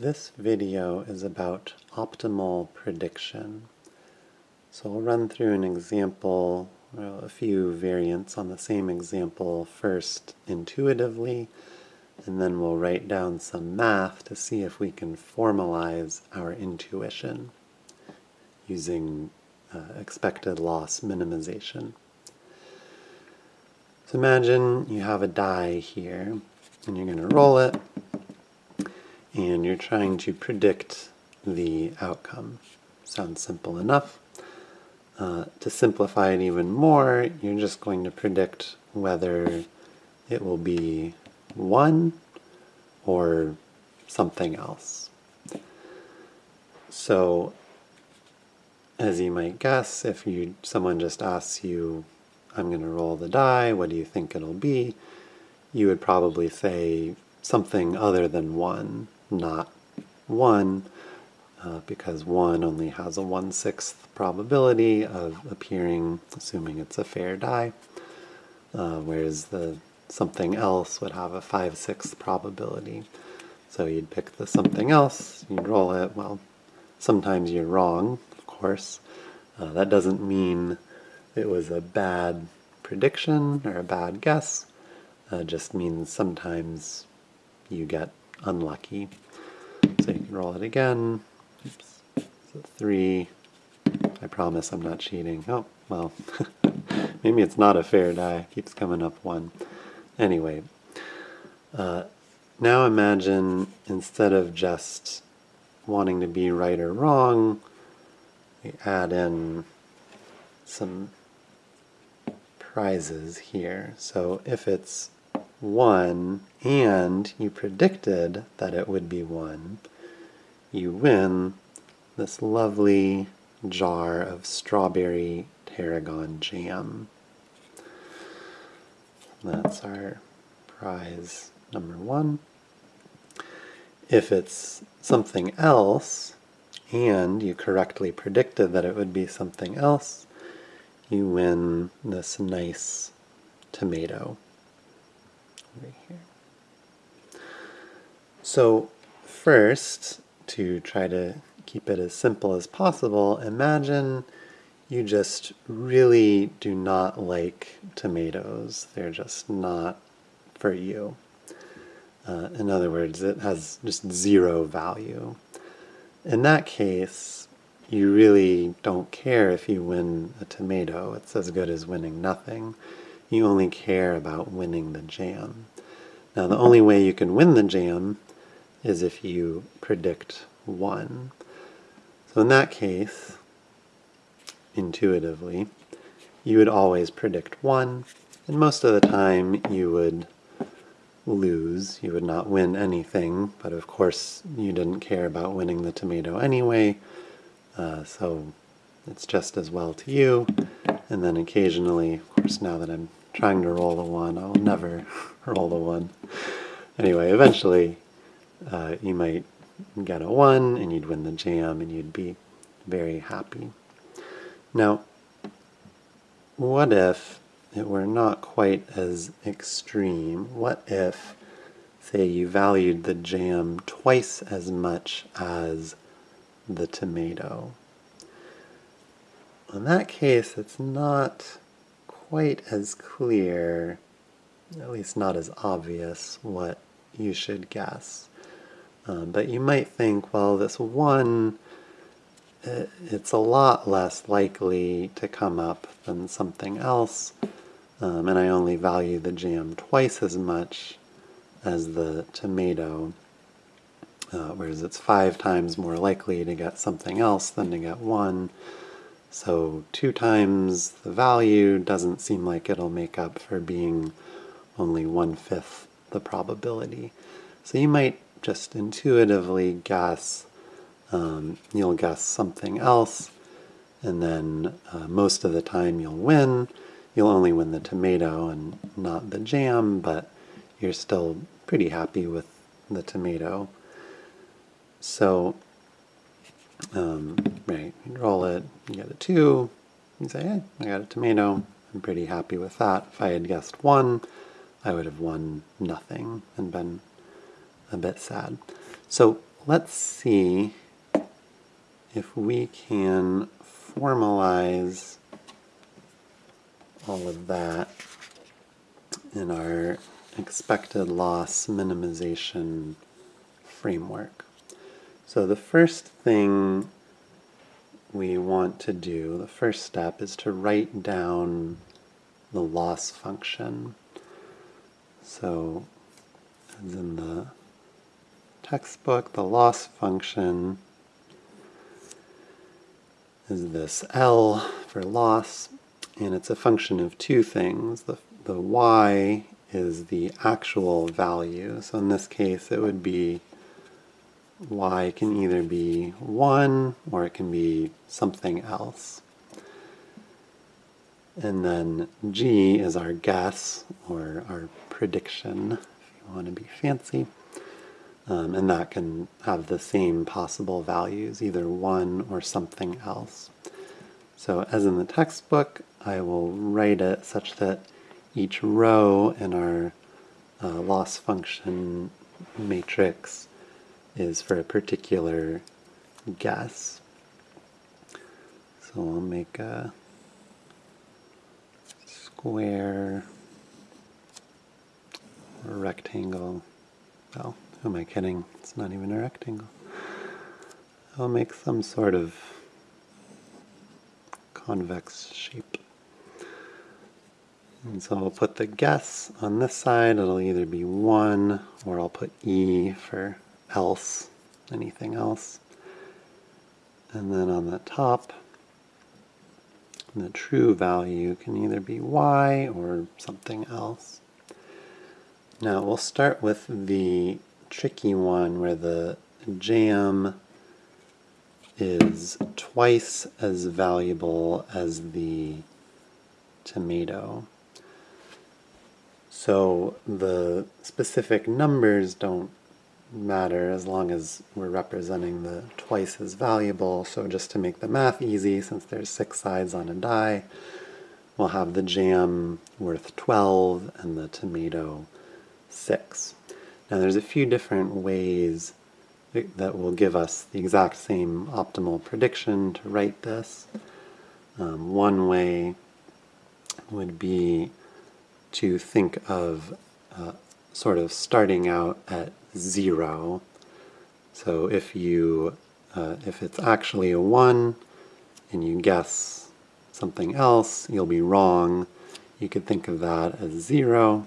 This video is about optimal prediction. So I'll run through an example, well, a few variants on the same example first intuitively, and then we'll write down some math to see if we can formalize our intuition using uh, expected loss minimization. So imagine you have a die here, and you're going to roll it, and you're trying to predict the outcome. Sounds simple enough. Uh, to simplify it even more, you're just going to predict whether it will be 1 or something else. So, as you might guess, if you someone just asks you, I'm going to roll the die, what do you think it'll be? You would probably say something other than 1 not 1, uh, because 1 only has a 1 sixth probability of appearing, assuming it's a fair die, uh, whereas the something else would have a 5 sixth probability. So you'd pick the something else, you'd roll it, well, sometimes you're wrong, of course. Uh, that doesn't mean it was a bad prediction or a bad guess. Uh, just means sometimes you get unlucky. So you can roll it again. Oops. So three. I promise I'm not cheating. Oh, well, maybe it's not a fair die. It keeps coming up one. Anyway, uh, now imagine instead of just wanting to be right or wrong, we add in some prizes here. So if it's 1 and you predicted that it would be 1, you win this lovely jar of strawberry tarragon jam. That's our prize number one. If it's something else, and you correctly predicted that it would be something else, you win this nice tomato right here. So first, to try to keep it as simple as possible, imagine you just really do not like tomatoes. They're just not for you. Uh, in other words, it has just zero value. In that case, you really don't care if you win a tomato. It's as good as winning nothing. You only care about winning the jam. Now, the only way you can win the jam is if you predict 1. So in that case, intuitively, you would always predict 1, and most of the time you would lose. You would not win anything, but of course you didn't care about winning the tomato anyway, uh, so it's just as well to you. And then occasionally, of course now that I'm trying to roll a 1, I'll never roll a 1. Anyway, eventually uh, you might get a 1 and you'd win the jam and you'd be very happy. Now, what if it were not quite as extreme? What if, say, you valued the jam twice as much as the tomato? In that case, it's not quite as clear, at least not as obvious, what you should guess. Um, but you might think, well, this one, it, it's a lot less likely to come up than something else, um, and I only value the jam twice as much as the tomato, uh, whereas it's five times more likely to get something else than to get one. So two times the value doesn't seem like it'll make up for being only one-fifth the probability. So you might just intuitively guess, um, you'll guess something else, and then uh, most of the time you'll win. You'll only win the tomato and not the jam, but you're still pretty happy with the tomato. So, um, right, you roll it, you get a 2, you say, hey, I got a tomato, I'm pretty happy with that. If I had guessed 1, I would have won nothing and been a bit sad. So let's see if we can formalize all of that in our expected loss minimization framework. So the first thing we want to do, the first step, is to write down the loss function. So, as in the textbook, the loss function is this L for loss, and it's a function of two things. The, the y is the actual value, so in this case it would be y can either be 1 or it can be something else. And then g is our guess or our prediction, if you want to be fancy. Um, and that can have the same possible values, either 1 or something else. So as in the textbook, I will write it such that each row in our uh, loss function matrix is for a particular guess. So I'll make a square or rectangle. Well, who am I kidding? It's not even a rectangle. I'll make some sort of convex shape. And so I'll put the guess on this side. It'll either be 1 or I'll put E for else, anything else. And then on the top, the true value can either be y or something else. Now we'll start with the tricky one where the jam is twice as valuable as the tomato. So the specific numbers don't matter as long as we're representing the twice as valuable. So just to make the math easy, since there's six sides on a die, we'll have the jam worth 12 and the tomato 6. Now there's a few different ways that will give us the exact same optimal prediction to write this. Um, one way would be to think of uh, sort of starting out at zero. So if you uh, if it's actually a one and you guess something else, you'll be wrong. You could think of that as zero.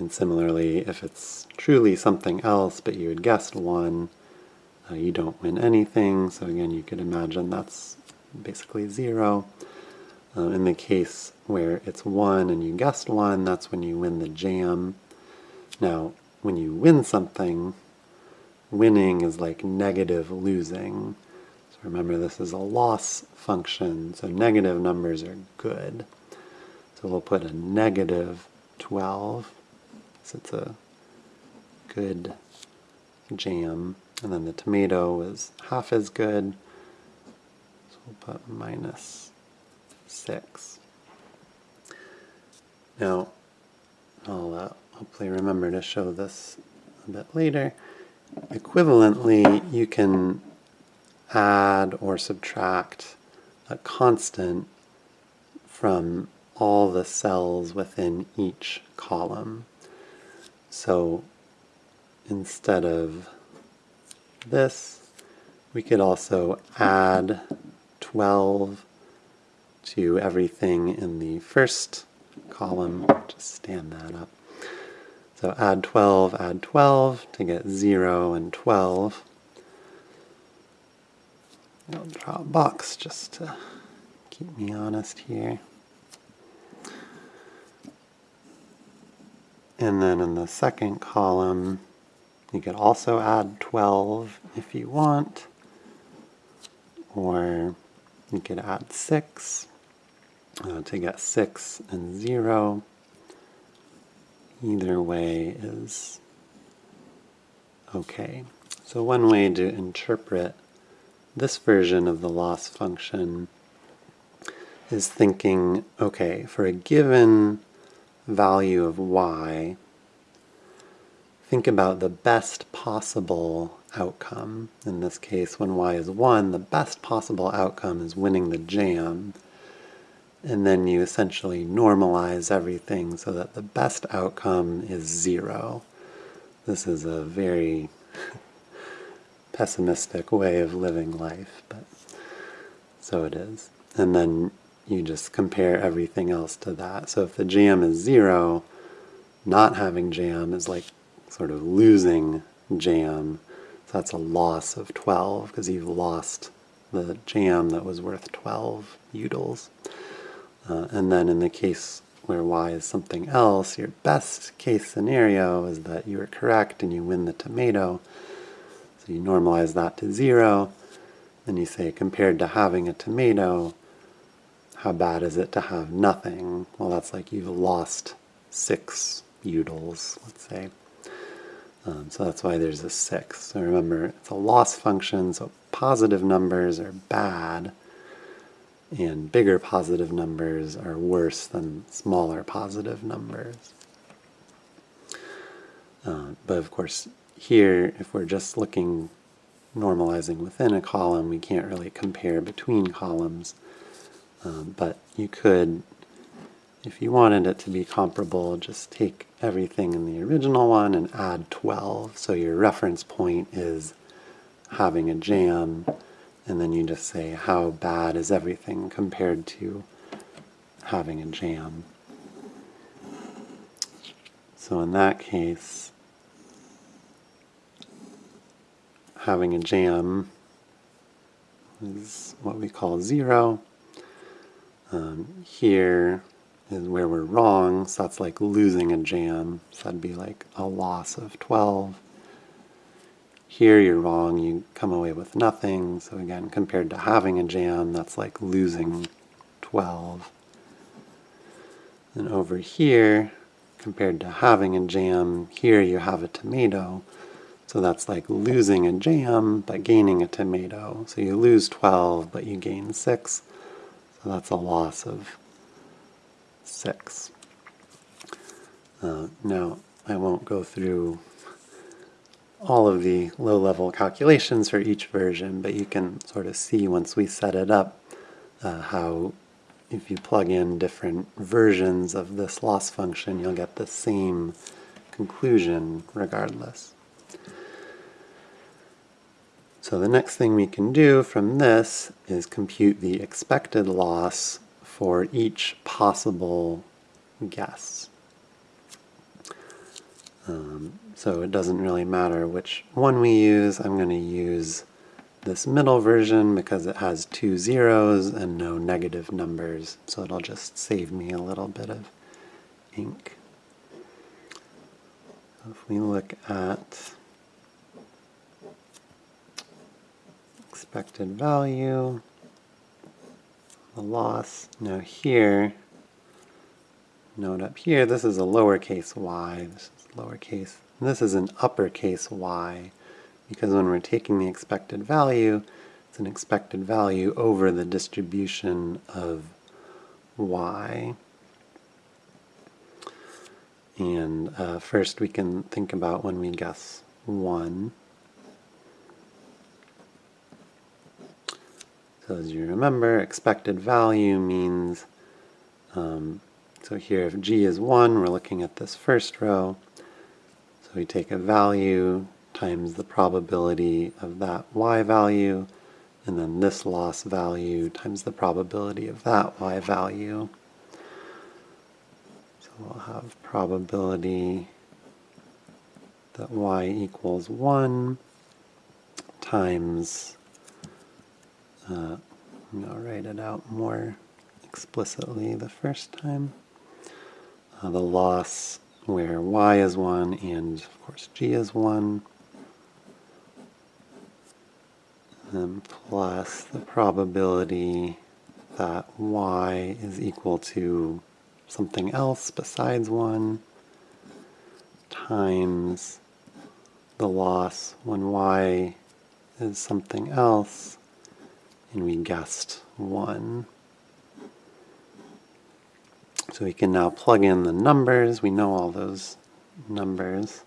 And similarly, if it's truly something else, but you had guessed one, uh, you don't win anything. So again, you could imagine that's basically zero. Uh, in the case where it's one and you guessed one, that's when you win the jam. Now, when you win something, winning is like negative losing. So remember, this is a loss function, so negative numbers are good. So we'll put a negative 12 so it's a good jam. And then the tomato is half as good. So we'll put minus 6. Now, I'll uh, hopefully remember to show this a bit later. Equivalently, you can add or subtract a constant from all the cells within each column. So instead of this, we could also add 12 to everything in the first column. Just stand that up. So add 12, add 12 to get 0 and 12. I'll draw a box just to keep me honest here. And then in the second column, you could also add 12 if you want, or you could add 6 uh, to get 6 and 0. Either way is okay. So one way to interpret this version of the loss function is thinking, okay, for a given value of y, think about the best possible outcome. In this case, when y is 1, the best possible outcome is winning the jam. And then you essentially normalize everything so that the best outcome is 0. This is a very pessimistic way of living life, but so it is. And then you just compare everything else to that. So if the jam is 0, not having jam is like sort of losing jam. So that's a loss of 12 because you've lost the jam that was worth 12 utils. Uh, and then in the case where y is something else, your best case scenario is that you are correct and you win the tomato. So you normalize that to 0, and you say compared to having a tomato, how bad is it to have nothing? Well, that's like you've lost 6 utils, let's say. Um, so that's why there's a 6. So remember, it's a loss function, so positive numbers are bad, and bigger positive numbers are worse than smaller positive numbers. Uh, but of course, here, if we're just looking, normalizing within a column, we can't really compare between columns. Um, but you could if you wanted it to be comparable, just take everything in the original one and add 12. So your reference point is having a jam, and then you just say how bad is everything compared to having a jam. So in that case, having a jam is what we call zero. Um, here, is where we're wrong, so that's like losing a jam, so that'd be like a loss of 12. Here you're wrong, you come away with nothing, so again, compared to having a jam, that's like losing 12. And over here, compared to having a jam, here you have a tomato, so that's like losing a jam, but gaining a tomato. So you lose 12, but you gain 6, so that's a loss of 6. Uh, now, I won't go through all of the low-level calculations for each version, but you can sort of see once we set it up uh, how if you plug in different versions of this loss function, you'll get the same conclusion regardless. So the next thing we can do from this is compute the expected loss for each possible guess. Um, so it doesn't really matter which one we use. I'm going to use this middle version because it has two zeros and no negative numbers, so it'll just save me a little bit of ink. if we look at expected value, the loss. Now here, note up here, this is a lowercase y, this is lowercase, this is an uppercase y, because when we're taking the expected value, it's an expected value over the distribution of y. And uh, first we can think about when we guess 1. So as you remember, expected value means, um, so here if g is 1, we're looking at this first row. We take a value times the probability of that y value, and then this loss value times the probability of that y value. So we'll have probability that y equals 1 times uh, I'll write it out more explicitly the first time. Uh, the loss where y is 1 and of course g is 1 and plus the probability that y is equal to something else besides 1 times the loss when y is something else and we guessed 1. So we can now plug in the numbers. We know all those numbers.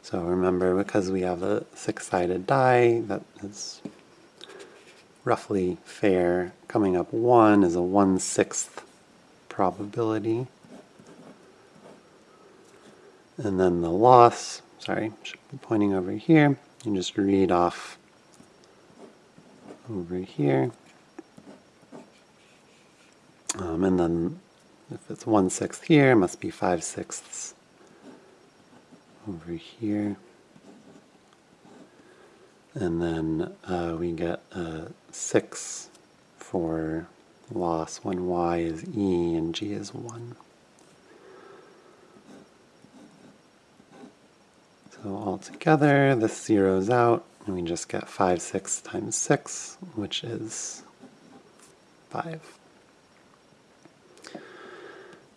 So remember, because we have a six-sided die that is roughly fair, coming up 1 is a one-sixth probability. And then the loss, sorry, should be pointing over here. You just read off over here. Um, and then if it's 1 sixth here, it must be 5 sixths over here. And then uh, we get a 6 for loss when y is e and g is 1. So altogether, this zeroes out, and we just get 5 6 times 6, which is 5.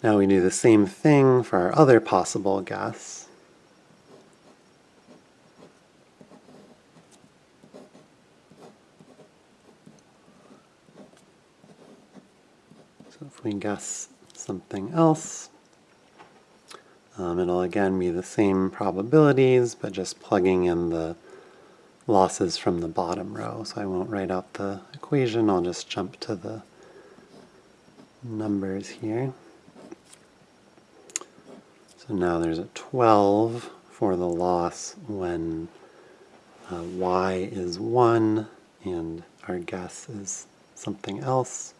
Now we do the same thing for our other possible guess. So if we guess something else, um, it'll again be the same probabilities, but just plugging in the losses from the bottom row. So I won't write out the equation, I'll just jump to the numbers here. So now there's a 12 for the loss when uh, y is 1 and our guess is something else.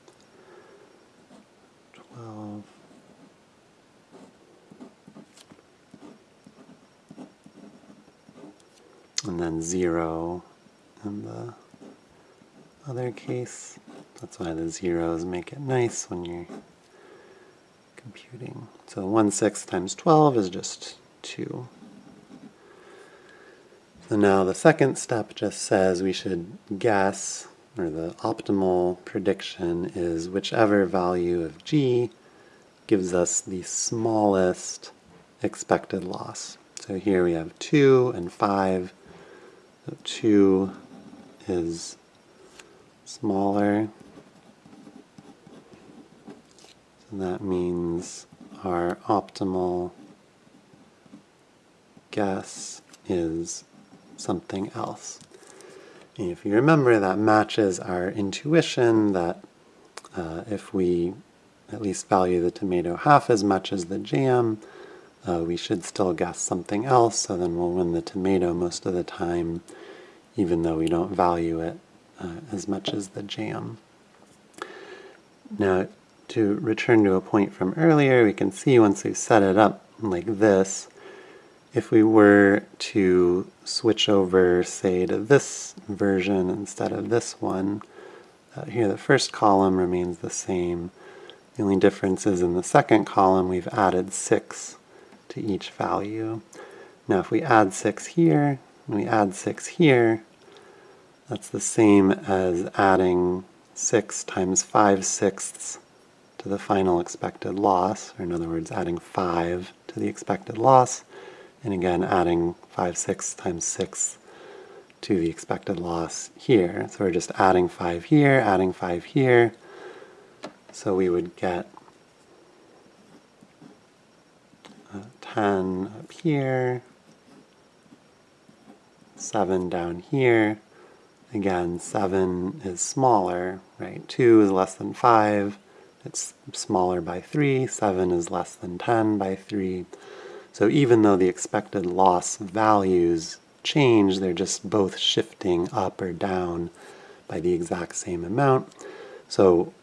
12. And then 0 in the other case. That's why the zeros make it nice when you're computing. So 1 6 times 12 is just 2. So now the second step just says we should guess, or the optimal prediction is whichever value of g gives us the smallest expected loss. So here we have 2 and 5. So 2 is smaller that means our optimal guess is something else. And if you remember, that matches our intuition that uh, if we at least value the tomato half as much as the jam, uh, we should still guess something else, so then we'll win the tomato most of the time, even though we don't value it uh, as much as the jam. Now, to return to a point from earlier, we can see once we've set it up like this, if we were to switch over, say, to this version instead of this one, uh, here the first column remains the same. The only difference is in the second column we've added 6 to each value. Now if we add 6 here, and we add 6 here, that's the same as adding 6 times 5 sixths to the final expected loss, or in other words, adding 5 to the expected loss, and again adding 5 6 times 6 to the expected loss here. So we're just adding 5 here, adding 5 here. So we would get uh, 10 up here, 7 down here. Again, 7 is smaller, right? 2 is less than 5. It's smaller by 3, 7 is less than 10 by 3. So even though the expected loss values change, they're just both shifting up or down by the exact same amount. So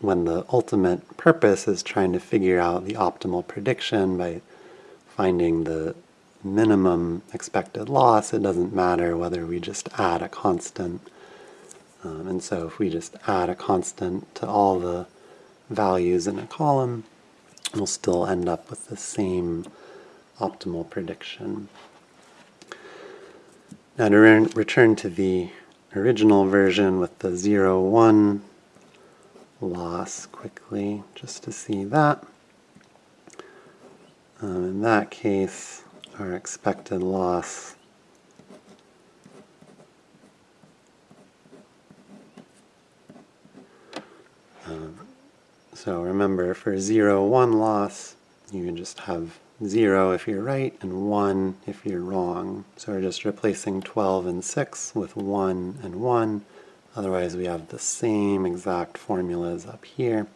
when the ultimate purpose is trying to figure out the optimal prediction by finding the minimum expected loss, it doesn't matter whether we just add a constant. Um, and so if we just add a constant to all the values in a column, we'll still end up with the same optimal prediction. Now to re return to the original version with the 0, 1 loss quickly, just to see that. Um, in that case, our expected loss so remember, for 0, 1 loss, you can just have 0 if you're right and 1 if you're wrong. So we're just replacing 12 and 6 with 1 and 1. Otherwise we have the same exact formulas up here.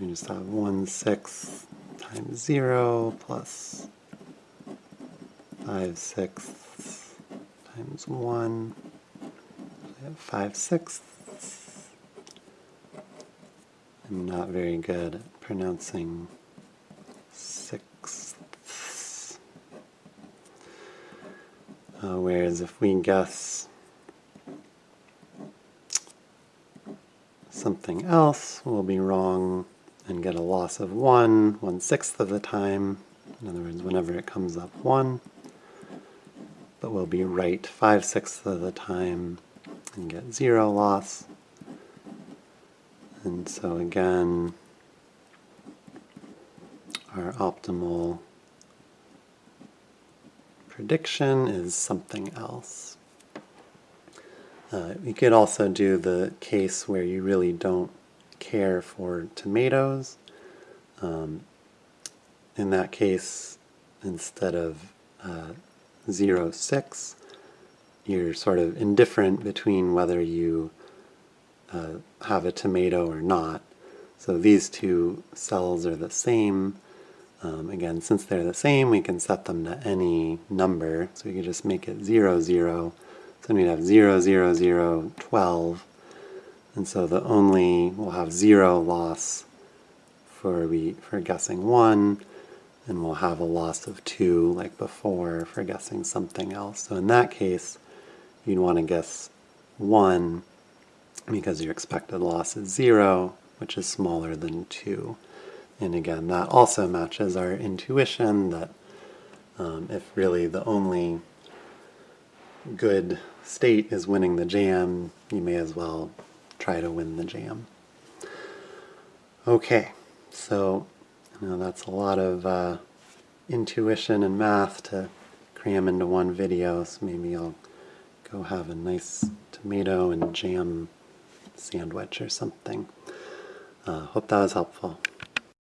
We just have 1 6 times 0 plus 5 sixths times 1. So We have 5 sixths. I'm not very good at pronouncing sixths. Uh, whereas if we guess something else, we'll be wrong and get a loss of 1 one sixth of the time. In other words, whenever it comes up 1. But we'll be right 5 sixths of the time and get 0 loss. And so again, our optimal prediction is something else. Uh, you could also do the case where you really don't care for tomatoes. Um, in that case, instead of uh, 0, 6, you're sort of indifferent between whether you uh, have a tomato or not. So these two cells are the same. Um, again, since they're the same, we can set them to any number. So we could just make it 0, 0. So we'd have 0, 0, 0, 12. And so the only, we'll have 0 loss for, we, for guessing 1, and we'll have a loss of 2 like before for guessing something else. So in that case, you'd want to guess 1 because your expected loss is 0, which is smaller than 2. And again, that also matches our intuition that um, if really the only good state is winning the jam, you may as well try to win the jam. Okay, so you know, that's a lot of uh, intuition and math to cram into one video, so maybe I'll go have a nice tomato and jam sandwich or something. Uh, hope that was helpful.